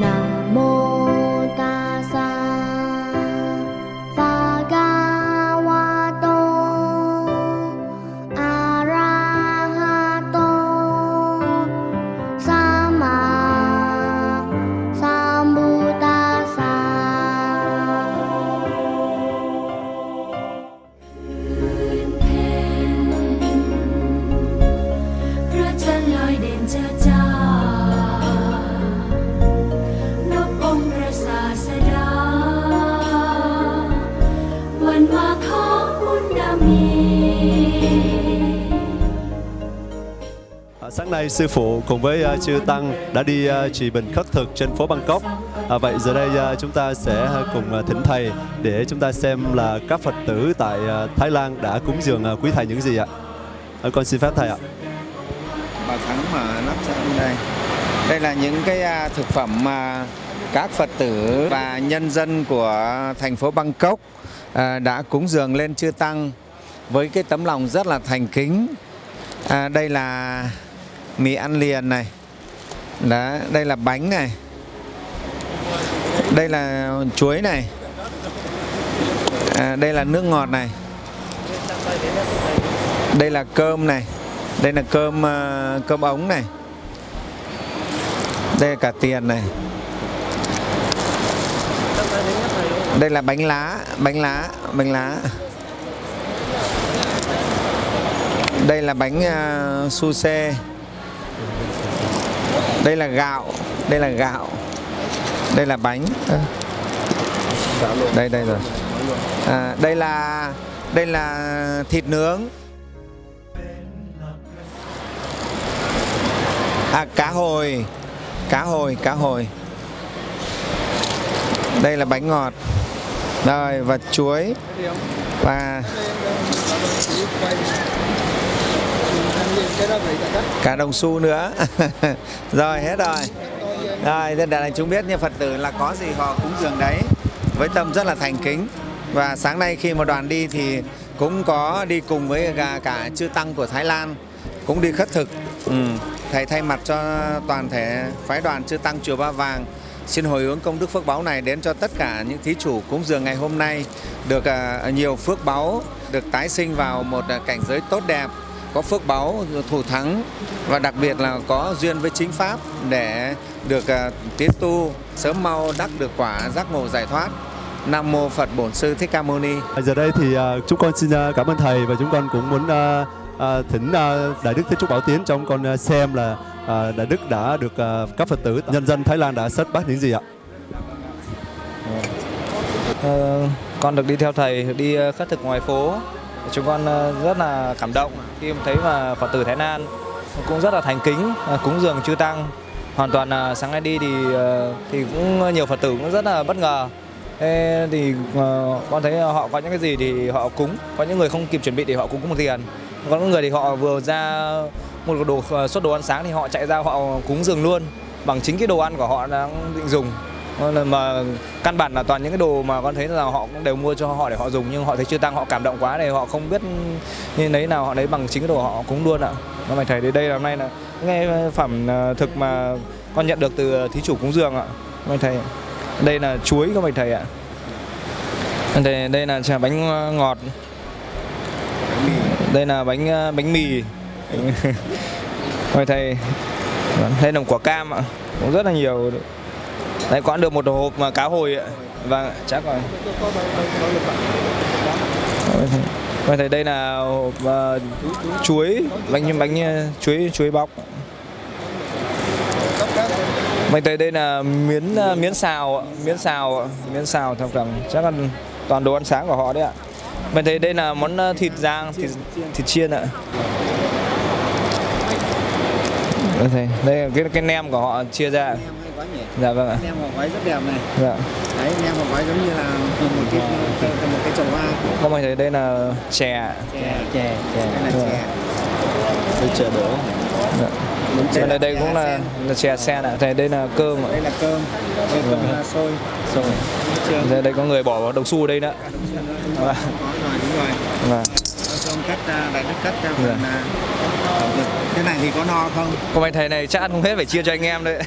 Nam sáng nay sư phụ cùng với uh, chư tăng đã đi uh, trì bình khất thực trên phố Bangkok. À, vậy giờ đây uh, chúng ta sẽ cùng uh, thỉnh thầy để chúng ta xem là các Phật tử tại uh, Thái Lan đã cúng dường uh, quý thầy những gì ạ. À, con xin phép thầy ạ. bà thắng mà lắp sang đây đây là những cái uh, thực phẩm mà các phật tử và nhân dân của thành phố bangkok uh, đã cúng dường lên chư tăng với cái tấm lòng rất là thành kính à, đây là mì ăn liền này. Đó đây là bánh này. Đây là chuối này. À, đây là nước ngọt này. Đây là cơm này. Đây là cơm ờ, cơm ống này. Đây là cả tiền này. Đây là bánh lá bánh lá bánh lá. Đây là bánh uh, su xê đây là gạo đây là gạo đây là bánh. À. đây đây rồi. À, đây là đây là thịt nướng. À cá hồi Cá hồi, cá hồi. Đây là bánh ngọt. Rồi và chuối. Và Cả đồng xu nữa. Rồi hết rồi. Rồi để đại chúng biết như Phật tử là có gì họ cúng dường đấy. Với tâm rất là thành kính. Và sáng nay khi mà đoàn đi thì cũng có đi cùng với cả, cả chư tăng của Thái Lan. Cũng đi khất thực. Ừ. thầy thay mặt cho toàn thể phái đoàn chư tăng chùa Ba Vàng xin hồi hướng công đức phước báo này đến cho tất cả những thí chủ cúng dường ngày hôm nay được à, nhiều phước báo được tái sinh vào một à, cảnh giới tốt đẹp có phước báu thủ thắng và đặc biệt là có duyên với chính pháp để được à, tiến tu sớm mau đắc được quả giác ngộ giải thoát Nam mô Phật Bổn Sư Thích Ca Mâu Ni. Giờ đây thì à, chúng con xin à, cảm ơn thầy và chúng con cũng muốn thỉnh Đại Đức Thế Trúc Bảo Tiến chúng con xem là Đại Đức đã được các Phật tử nhân dân Thái Lan đã xuất bát những gì ạ. Ờ, con được đi theo thầy đi khất thực ngoài phố chúng con ờ, rất là cảm động khi thấy mà phật tử thái lan cũng rất là thành kính ờ, cúng dường chư tăng. Hoàn toàn là sáng nay đi thì thì cũng nhiều phật tử cũng rất là bất ngờ. Thế thì con thấy họ có những cái gì thì họ cúng, có những người không kịp chuẩn bị thì họ cúng một tiền. Có những người thì họ vừa ra một đồ suất đồ ăn sáng thì họ chạy ra họ cúng dường luôn bằng chính cái đồ ăn của họ đang định dùng. Vâng, mà căn bản là toàn những cái đồ mà con thấy là họ cũng đều mua cho họ để họ dùng, nhưng họ thấy chưa tăng, họ cảm động quá để họ không biết như lấy nào, họ lấy bằng chính cái đồ họ cúng luôn ạ. Nó mày thầy đến đây là hôm nay là nghe phẩm à, thực mà con nhận được từ à, thí chủ cúng dường ạ. Mày thầy đây là chuối các mày thầy ạ. Đây đây là trà bánh à, ngọt. Đây là bánh bánh mì. mày thầy đây là quả cam ạ. Cũng rất là nhiều Đấy có được một hộp mà cá hồi ạ. Vâng, chắc rồi. Mình thấy đây là hộp uh, chuối, bánh bánh ờ, chuối chuối bóc. Mình thấy đây là miến ờ, miến xào, ạ, miến xào, ạ, miến xào theo cảm chắc là toàn đồ ăn sáng của họ đấy ạ. Mình thấy đây là món thịt rang, thịt thịt chiên ạ. Đây, thấy, đây là cái cái nem của họ chia ra. Nhỉ? Dạ vâng ạ. Nem vào gói rất đẹp này. Dạ. Đấy, nem vào gói giống như là một cái cái- một cái chậu hoa. Không mình thấy đây là chè. Chè, chè, chè. Đây là Vâng. chè. Đây chè đỗ. Dạ. Đây Đây, đây cũng là, là chè sen ạ. Thầy đây là cơm ạ. Đây là cơm. Đây cơm là xôi. Rồi. Trường. Đây, đây có người bỏ vào đồng xu đây nữa. Vâng. Có rồi, đúng rồi. Vâng. Cho ông cắt đại đức cắt ra Dạ. phần à, được thế này thì có no không Còn bạch thầy này chắc ăn không hết phải chia cho anh em đấy.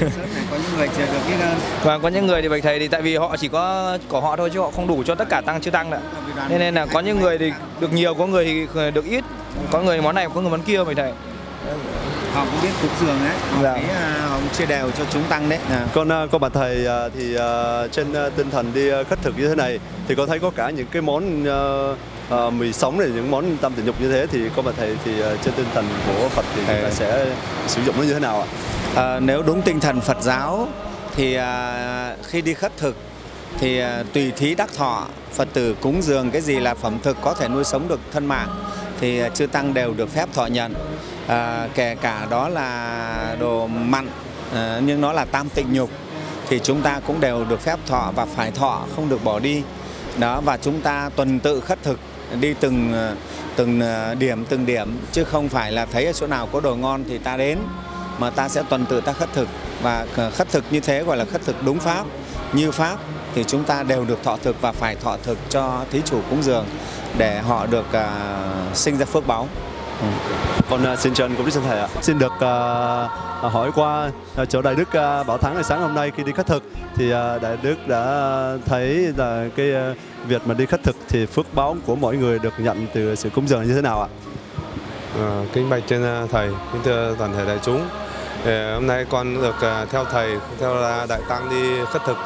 Này có những người chưa được ít hơn Và có những người thì bạch thầy thì tại vì họ chỉ có của họ thôi chứ họ không đủ cho tất cả tăng chư tăng nữa. Nên nên là có những người thì được nhiều, có người thì được ít. Có người món này, có người món kia bạch thầy. họ cũng biết cúng dường đấy họ Dạ. thấy à, họ cũng chia đều cho chúng tăng đấy à. Con à, con bà thầy à, thì à, trên à, tinh thần đi à, khất thực như thế này thì con thấy có cả những cái món à, à, mì sống này những món tâm tình dục như thế thì con bà thầy thì à, trên tinh thần của Phật thì chúng ta sẽ sử dụng nó như thế nào ạ? À, nếu đúng tinh thần Phật giáo thì à, khi đi khất thực thì à, tùy thí đắc thọ Phật tử cúng dường cái gì là phẩm thực có thể nuôi sống được thân mạng thì à, chư tăng đều được phép thọ nhận. À, kể cả đó là đồ mặn à, nhưng nó là tam tịnh nhục thì chúng ta cũng đều được phép thọ và phải thọ không được bỏ đi. Đó và chúng ta tuần tự khất thực đi từng ờ, từng ờ, điểm từng điểm, chứ không phải là thấy ở chỗ nào có đồ ngon thì ta đến, mà ta sẽ tuần tự ta khất thực. Và ờ, khất thực như thế gọi là khất thực đúng pháp, như pháp thì chúng ta đều được thọ thực và phải thọ thực cho thí chủ cúng dường để họ được sinh ra phước Ừ. Con uh, à, xin chân cũng xin thầy ạ. Xin được uh, hỏi qua uh, chỗ đại đức uh, Bảo Thắng ngày sáng hôm nay khi đi khất thực thì uh, đại đức đã thấy là cái uh, việc mà đi khất thực thì phước báo của mỗi người được nhận từ sự cúng dường như thế nào ạ? Ờ, kính bạch trên uh, thầy, kính thưa toàn thể đại chúng. Ờ, hôm nay con được uh, theo thầy, theo uh, đại tăng đi khất thực.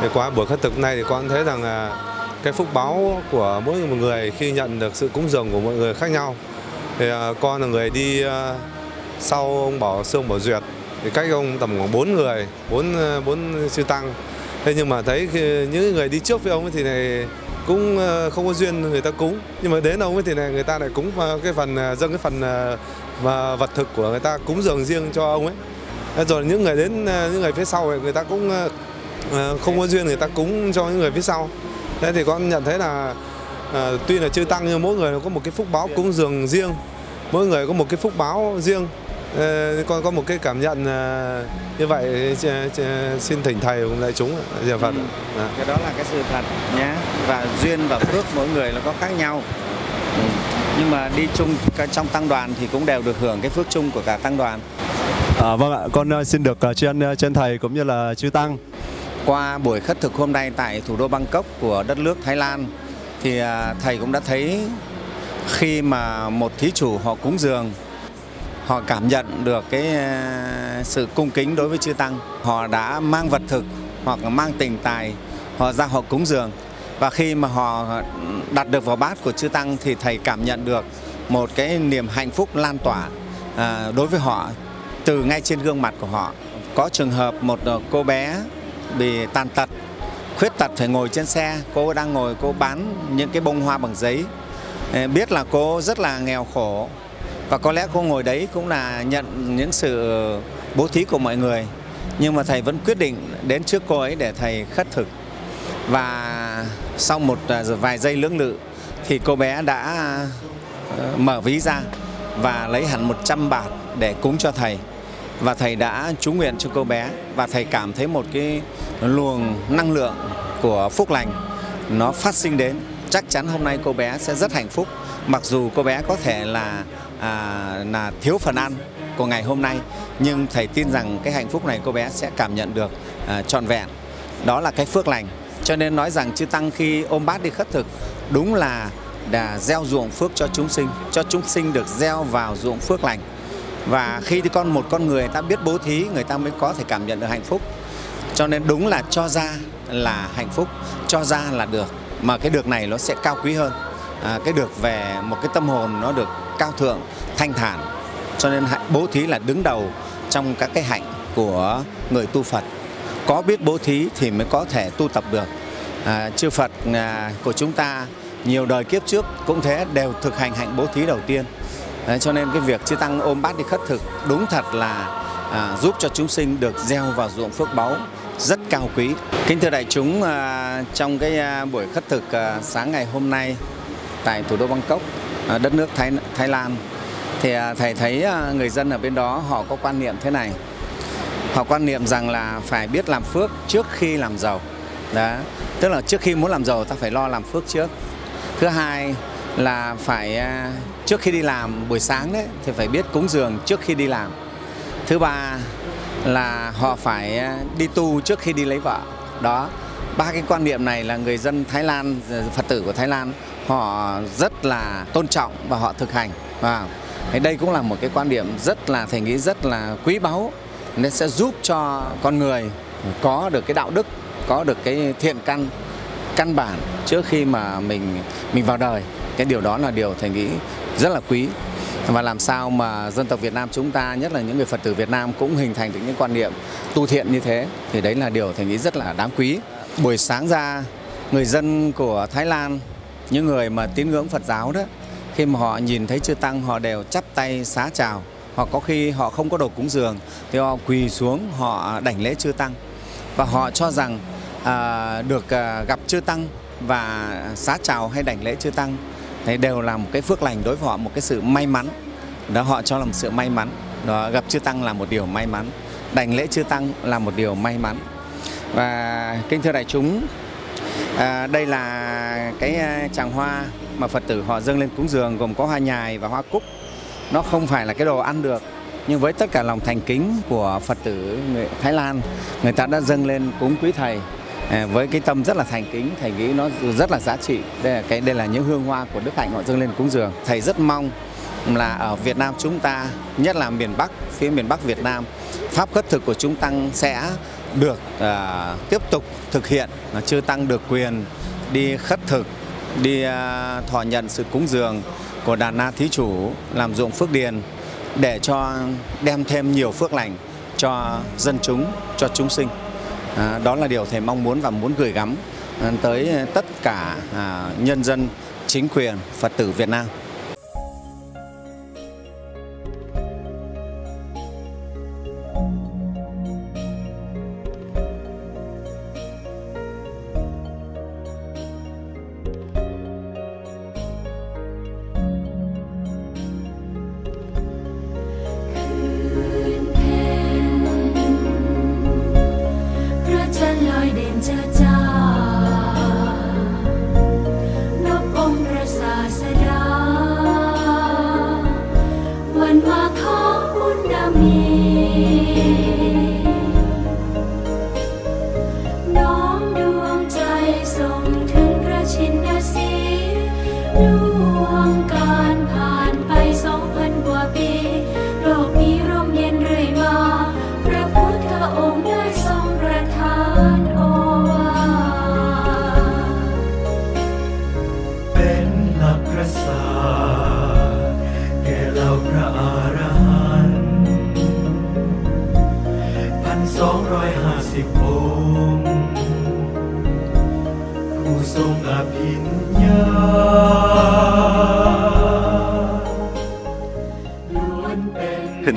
Thì qua buổi khất thực này thì con thấy rằng uh, cái phúc báo của mỗi một người khi nhận được sự cúng dường của mọi người khác nhau. Thì à, con là người đi à, sau ông Bảo Sương Bảo Duyệt. Thì cách ông tầm khoảng 4 người, 4 bốn à, sư tăng. Thế nhưng mà thấy những người đi trước với ông ấy thì này cũng không có duyên người ta cúng. Nhưng mà đến ông ấy thì này người ta lại cúng cái phần dâng cái phần và vật thực của người ta cúng dường riêng cho ông ấy. Rồi những người đến những người phía sau thì người ta cũng không có duyên người ta cúng cho những người phía sau. Thế thì con nhận thấy là tuy là chưa tăng nhưng mỗi người có một cái phúc báo cúng dường riêng mỗi người có một cái phúc báo riêng Ờ, con có một cái cảm nhận ờ, như vậy xin thỉnh thầy cùng đại chúng ạ. Dạ Phật ạ. Dạ. cái đó là cái sự thật nhé và duyên và phước mỗi người nó có khác nhau Ừ. nhưng mà đi chung trong tăng đoàn thì cũng đều được hưởng cái phước chung của cả tăng đoàn À, vâng ạ, con à, xin được à, tri ân à, trên thầy cũng như là chư tăng. qua buổi khất thực hôm nay tại thủ đô Bangkok của đất nước Thái Lan thì à, thầy cũng đã thấy khi mà một thí chủ họ cúng dường, họ cảm nhận được cái ờ, sự cung kính đối với chư tăng. Họ đã mang vật thực hoặc mang tình tài, họ ra họ cúng dường. Và khi mà họ đặt được vào bát của chư tăng thì thầy cảm nhận được một cái niềm hạnh phúc lan tỏa ờ, đối với họ từ ngay trên gương mặt của họ. Có trường hợp một ờ, cô bé bị tàn tật, khuyết tật phải ngồi trên xe, cô đang ngồi cô bán những cái bông hoa bằng giấy. Ờ, biết là cô rất là nghèo khổ và có lẽ cô ngồi đấy cũng là nhận những sự bố thí của mọi người. Nhưng mà thầy vẫn quyết định đến trước cô ấy để thầy khất thực. Và sau một ờ, vài giây lưỡng lự thì cô bé đã ờ, mở ví ra và lấy hẳn 100 bạt để cúng cho thầy. Và thầy đã chú nguyện cho cô bé và thầy cảm thấy một cái luồng năng lượng của phúc lành nó phát sinh đến chắc chắn hôm nay cô bé sẽ rất hạnh phúc. Mặc dù cô bé có thể là à, là thiếu phần ăn của ngày hôm nay nhưng thầy tin rằng cái hạnh phúc này cô bé sẽ cảm nhận được à, trọn vẹn. Đó là cái phước lành. Cho nên nói rằng chư tăng khi ôm bát đi khất thực đúng là đã gieo ruộng phước cho chúng sinh cho chúng sinh được gieo vào ruộng phước lành. Và khi thì con một con người ta biết bố thí người ta mới có thể cảm nhận được hạnh phúc. Cho nên đúng là cho ra là hạnh phúc cho ra là được mà cái được này nó sẽ cao quý hơn. À, cái được về một cái tâm hồn nó được cao thượng thanh thản. Cho nên hạnh- bố thí là đứng đầu trong các cái hạnh của người tu Phật. Có biết bố thí thì mới có thể tu tập được. À, chư Phật à, của chúng ta nhiều đời kiếp trước cũng thế đều thực hành hạnh bố thí đầu tiên. À, cho nên cái việc chư tăng ôm bát đi khất thực đúng thật là à, giúp cho chúng sinh được gieo vào ruộng phước báu rất cao quý. Kính thưa đại chúng, à, trong cái à, buổi khất thực à, sáng ngày hôm nay tại thủ đô Bangkok, đất nước Thái Thái Lan, thì thầy thấy người dân ở bên đó họ có quan niệm thế này. Họ quan niệm rằng là phải biết làm phước trước khi làm giàu. Đó, tức là trước khi muốn làm giàu ta phải lo làm phước trước. Thứ hai là phải trước khi đi làm buổi sáng đấy thì phải biết cúng dường trước khi đi làm thứ ba là họ phải à, đi tu trước khi đi lấy vợ. Đó, ba cái quan niệm này là người dân Thái Lan ờ, Phật tử của Thái Lan, họ rất là tôn trọng và họ thực hành. Vâng. Và đây cũng là một cái quan điểm rất là, thầy nghĩ rất là quý báu. Nên sẽ giúp cho con người có được cái đạo đức, có được cái thiện căn căn bản trước khi mà mình mình vào đời. Cái điều đó là điều thầy nghĩ rất là quý và làm sao mà dân tộc Việt Nam chúng ta nhất là những người Phật tử Việt Nam cũng hình thành được những quan niệm tu thiện như thế thì đấy là điều thầy nghĩ rất là đáng quý. Buổi sáng ra người dân của Thái Lan những người mà tín ngưỡng Phật giáo đó khi mà họ nhìn thấy chư tăng họ đều chắp tay xá chào. Hoặc có khi họ không có đồ cúng dường thì họ quỳ xuống họ đảnh lễ chư tăng. Và họ cho rằng à, được à, gặp chư tăng và xá chào hay đảnh lễ chư tăng. Đấy, đều là một cái phước lành đối với họ một cái sự may mắn. Đó họ cho là một sự may mắn. Đó gặp chư tăng là một điều may mắn. Đảnh lễ chư tăng là một điều may mắn. Và kính thưa đại chúng à, đây là cái à, tràng hoa mà phật tử họ dâng lên cúng dường gồm có hoa nhài và hoa cúc. Nó không phải là cái đồ ăn được nhưng với tất cả lòng thành kính của phật tử người thái lan người ta đã dâng lên cúng quý thầy. À, với cái tâm rất là thành kính thầy nghĩ nó rất là giá trị. Đây là cái đây là những hương hoa của đức hạnh họ dâng lên cúng dường. Thầy rất mong là ở Việt Nam chúng ta nhất là miền Bắc phía miền Bắc Việt Nam pháp khất thực của chúng tăng sẽ được uh, tiếp tục thực hiện. Là chưa tăng được quyền đi khất thực đi uh, thọ nhận sự cúng dường của đàn na thí chủ làm dụng phước điền để cho đem thêm nhiều phước lành cho dân chúng cho chúng sinh à, đó là điều thầy mong muốn và muốn gửi gắm à, tới tất cả à, nhân dân chính quyền phật tử Việt Nam. 혼자.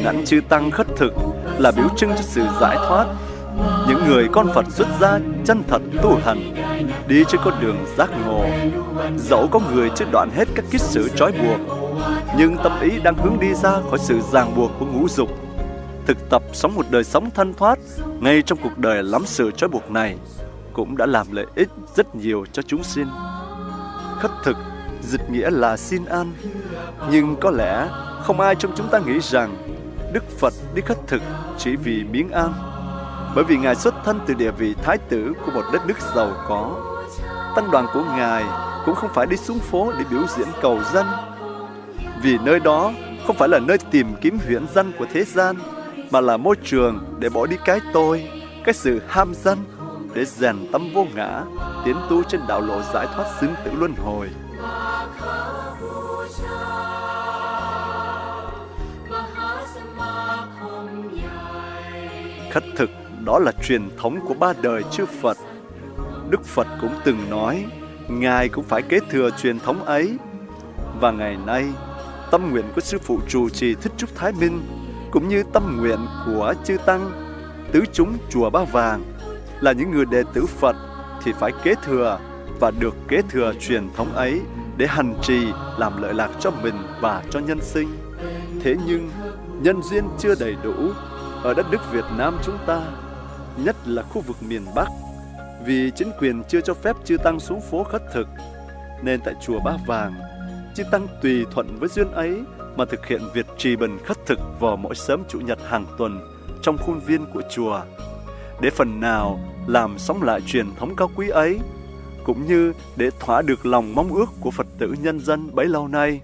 Hình ảnh chư Tăng khất thực là biểu trưng cho sự giải thoát. Những người con Phật xuất gia chân thật tu hành, đi trên con đường giác ngộ. Dẫu có người chưa đoạn hết các kiết sử trói buộc, nhưng tâm ý đang hướng đi ra khỏi sự ràng buộc của ngũ dục. Thực tập sống một đời sống thanh thoát ngay trong cuộc đời lắm sự trói buộc này cũng đã làm lợi ích rất nhiều cho chúng sinh. Khất thực dịch nghĩa là xin ăn, nhưng có lẽ không ai trong chúng ta nghĩ rằng Đức Phật đi khất thực chỉ vì miếng ăn, bởi vì Ngài xuất thân từ địa vị thái tử của một đất nước giàu có. Tăng đoàn của Ngài cũng không phải đi xuống phố để biểu diễn cầu dân, vì nơi đó không phải là nơi tìm kiếm huyễn danh của thế gian, mà là môi trường để bỏ đi cái tôi, cái sự ham danh để rèn tâm vô ngã, tiến tu trên đạo lộ giải thoát xứng tử luân hồi. Khất thực đó là truyền thống của ba đời chư Phật. Đức Phật cũng từng nói, Ngài cũng phải kế thừa truyền thống ấy. Và ngày nay, tâm nguyện của Sư Phụ Trụ Trì Thích Trúc Thái Minh cũng như tâm nguyện của chư Tăng, tứ chúng Chùa Ba Vàng là những người đệ tử Phật thì phải kế thừa và được kế thừa truyền thống ấy để hành trì làm lợi lạc cho mình và cho nhân sinh. Thế nhưng, nhân duyên chưa đầy đủ ở đất nước Việt Nam chúng ta, nhất là khu vực miền Bắc, vì chính quyền chưa cho phép chư tăng xuống phố khất thực, nên tại chùa Ba Vàng, chư Tăng tùy thuận với duyên ấy mà thực hiện việc trì bần khất thực vào mỗi sớm Chủ nhật hàng tuần trong khuôn viên của chùa, để phần nào làm sống lại truyền thống cao quý ấy, cũng như để thỏa được lòng mong ước của Phật tử nhân dân bấy lâu nay.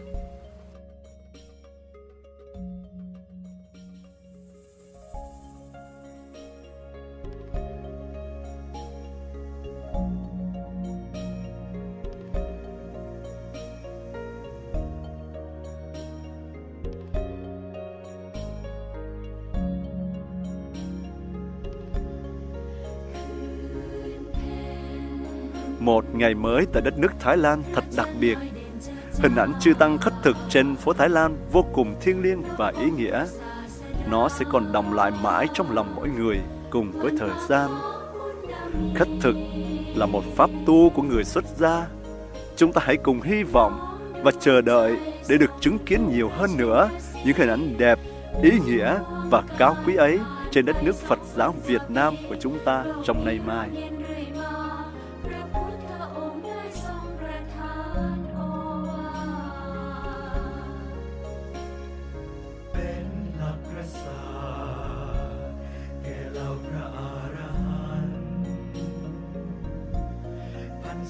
Ngày mới tại đất nước Thái Lan thật đặc biệt. Hình ảnh chư Tăng khất thực trên phố Thái Lan vô cùng thiêng liêng và ý nghĩa. Nó sẽ còn đồng lại mãi trong lòng mỗi người cùng với thời gian. Khất thực là một pháp tu của người xuất gia. Chúng ta hãy cùng hy vọng và chờ đợi để được chứng kiến nhiều hơn nữa những hình ảnh đẹp, ý nghĩa và cao quý ấy trên đất nước Phật giáo Việt Nam của chúng ta trong nay mai.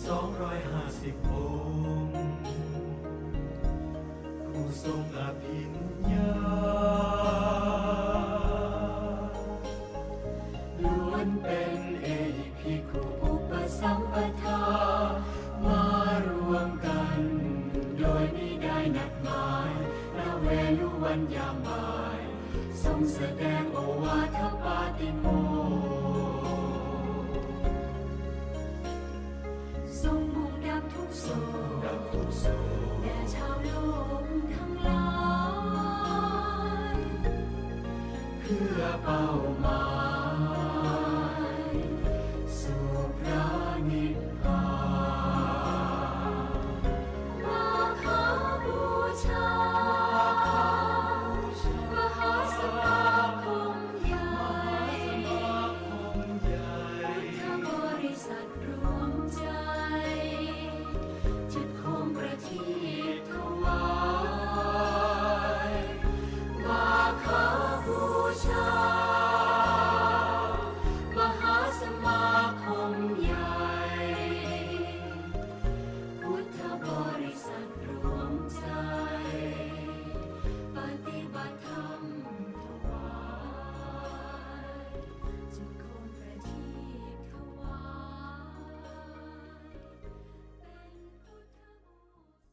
250องค์ผู้ทรงอภิญญา